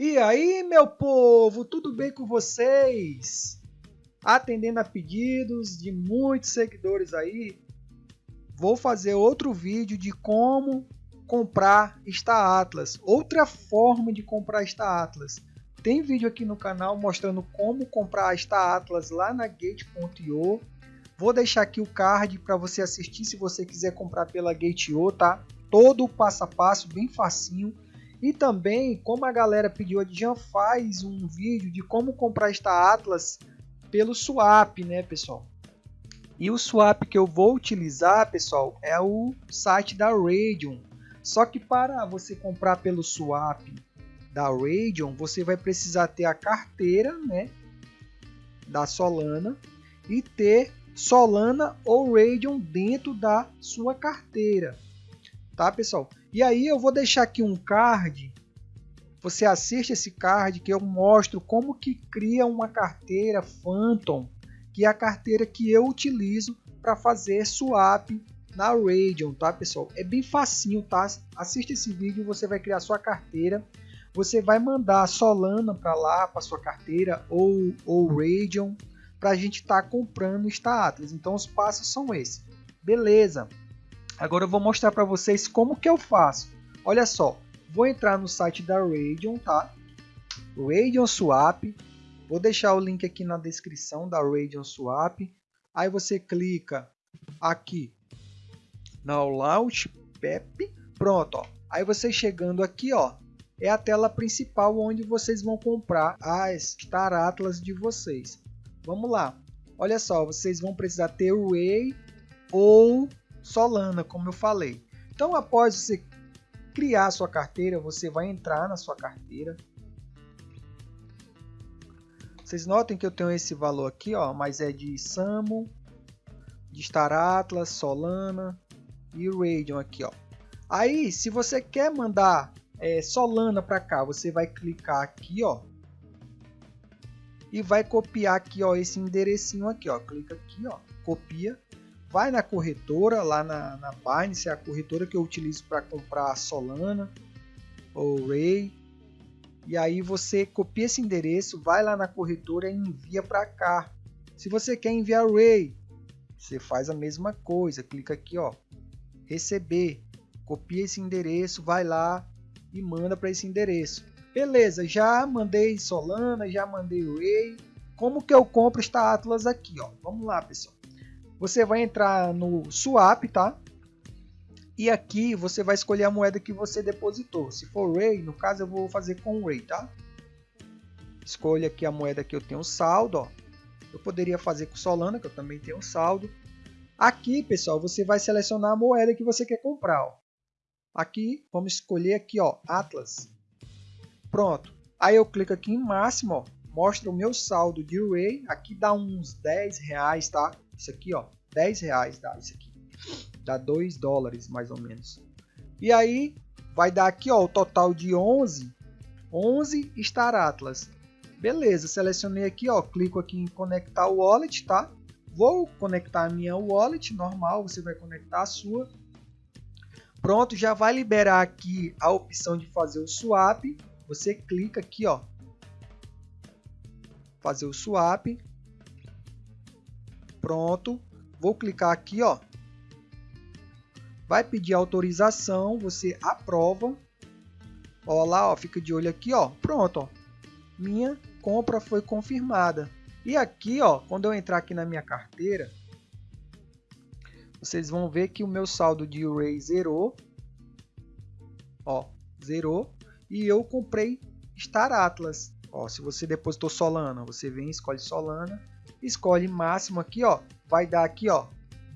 E aí, meu povo, tudo bem com vocês? Atendendo a pedidos de muitos seguidores aí, vou fazer outro vídeo de como comprar Star Atlas, outra forma de comprar Star Atlas. Tem vídeo aqui no canal mostrando como comprar Star Atlas lá na Gate.io. Vou deixar aqui o card para você assistir se você quiser comprar pela Gate.io, tá? Todo o passo a passo, bem facinho. E também, como a galera pediu, a Dijan faz um vídeo de como comprar esta Atlas pelo swap, né, pessoal? E o swap que eu vou utilizar, pessoal, é o site da Radeon. Só que para você comprar pelo swap da Radeon, você vai precisar ter a carteira, né, da Solana e ter Solana ou Radeon dentro da sua carteira. Tá, pessoal? E aí eu vou deixar aqui um card. Você assiste esse card que eu mostro como que cria uma carteira Phantom, que é a carteira que eu utilizo para fazer swap na Radeon, tá pessoal? É bem facinho, tá? Assiste esse vídeo, você vai criar sua carteira. Você vai mandar Solana para lá, para sua carteira, ou, ou Radeon, para a gente estar tá comprando Star Atlas. Então os passos são esses. Beleza. Agora eu vou mostrar para vocês como que eu faço. Olha só, vou entrar no site da Radeon, tá? Radeon Swap. Vou deixar o link aqui na descrição da Radeon Swap. Aí você clica aqui no Launch Pep. Pronto, ó. Aí você chegando aqui, ó, é a tela principal onde vocês vão comprar as Star Atlas de vocês. Vamos lá. Olha só, vocês vão precisar ter o Ray ou Solana, como eu falei. Então, após você criar sua carteira, você vai entrar na sua carteira. Vocês notem que eu tenho esse valor aqui, ó, mas é de Samo, de Star Atlas, Solana e Radeon aqui, ó. Aí, se você quer mandar é, Solana para cá, você vai clicar aqui, ó, e vai copiar aqui, ó, esse enderecinho aqui, ó. Clica aqui, ó, copia vai na corretora, lá na, na Binance, é a corretora que eu utilizo para comprar Solana ou Ray. E aí você copia esse endereço, vai lá na corretora e envia para cá. Se você quer enviar Ray, você faz a mesma coisa, clica aqui, ó, receber, copia esse endereço, vai lá e manda para esse endereço. Beleza, já mandei Solana, já mandei Ray. Como que eu compro esta Atlas aqui, ó? Vamos lá, pessoal. Você vai entrar no swap, tá? E aqui você vai escolher a moeda que você depositou. Se for Ray, no caso eu vou fazer com Ray, tá? Escolha aqui a moeda que eu tenho saldo, ó. Eu poderia fazer com Solana, que eu também tenho saldo. Aqui, pessoal, você vai selecionar a moeda que você quer comprar, ó. Aqui, vamos escolher aqui, ó, Atlas. Pronto. Aí eu clico aqui em máximo, ó, mostra o meu saldo de Ray. Aqui dá uns 10 reais, tá? Isso aqui, ó, 10 reais dá isso aqui. Dá 2 dólares mais ou menos. E aí vai dar aqui, ó, o total de 11, 11 Star Atlas. Beleza, selecionei aqui, ó, clico aqui em conectar o wallet, tá? Vou conectar a minha wallet normal, você vai conectar a sua. Pronto, já vai liberar aqui a opção de fazer o swap. Você clica aqui, ó, fazer o swap. Pronto. Vou clicar aqui, ó. Vai pedir autorização, você aprova. Ó lá, ó, fica de olho aqui, ó. Pronto, ó. Minha compra foi confirmada. E aqui, ó, quando eu entrar aqui na minha carteira, vocês vão ver que o meu saldo de Array zerou. Ó, zerou. E eu comprei Star Atlas. Ó, se você depositou Solana, você vem, escolhe Solana escolhe máximo aqui, ó, vai dar aqui, ó,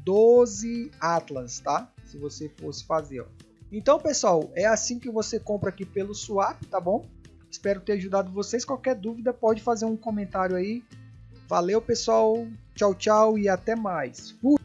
12 Atlas, tá? Se você fosse fazer, ó. Então, pessoal, é assim que você compra aqui pelo Swap, tá bom? Espero ter ajudado vocês. Qualquer dúvida, pode fazer um comentário aí. Valeu, pessoal. Tchau, tchau e até mais. Fui!